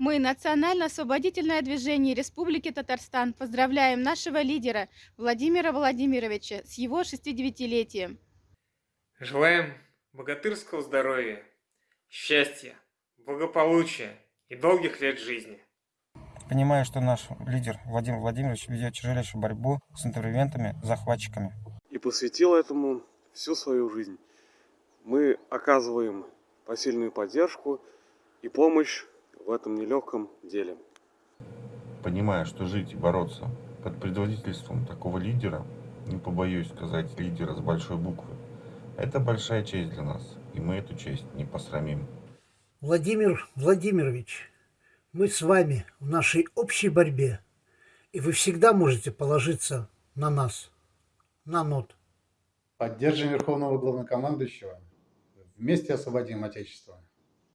Мы, Национально-освободительное движение Республики Татарстан, поздравляем нашего лидера Владимира Владимировича с его 69-летием. Желаем богатырского здоровья, счастья, благополучия и долгих лет жизни. Понимаю, что наш лидер Владимир Владимирович ведет тяжелейшую борьбу с интервентами, захватчиками. И посвятил этому всю свою жизнь. Мы оказываем посильную поддержку и помощь в этом нелегком деле. Понимая, что жить и бороться под предводительством такого лидера, не побоюсь сказать лидера с большой буквы, это большая честь для нас, и мы эту честь не посрамим. Владимир Владимирович, мы с вами в нашей общей борьбе, и вы всегда можете положиться на нас, на НОТ. Поддержим Верховного Главнокомандующего. Вместе освободим Отечество.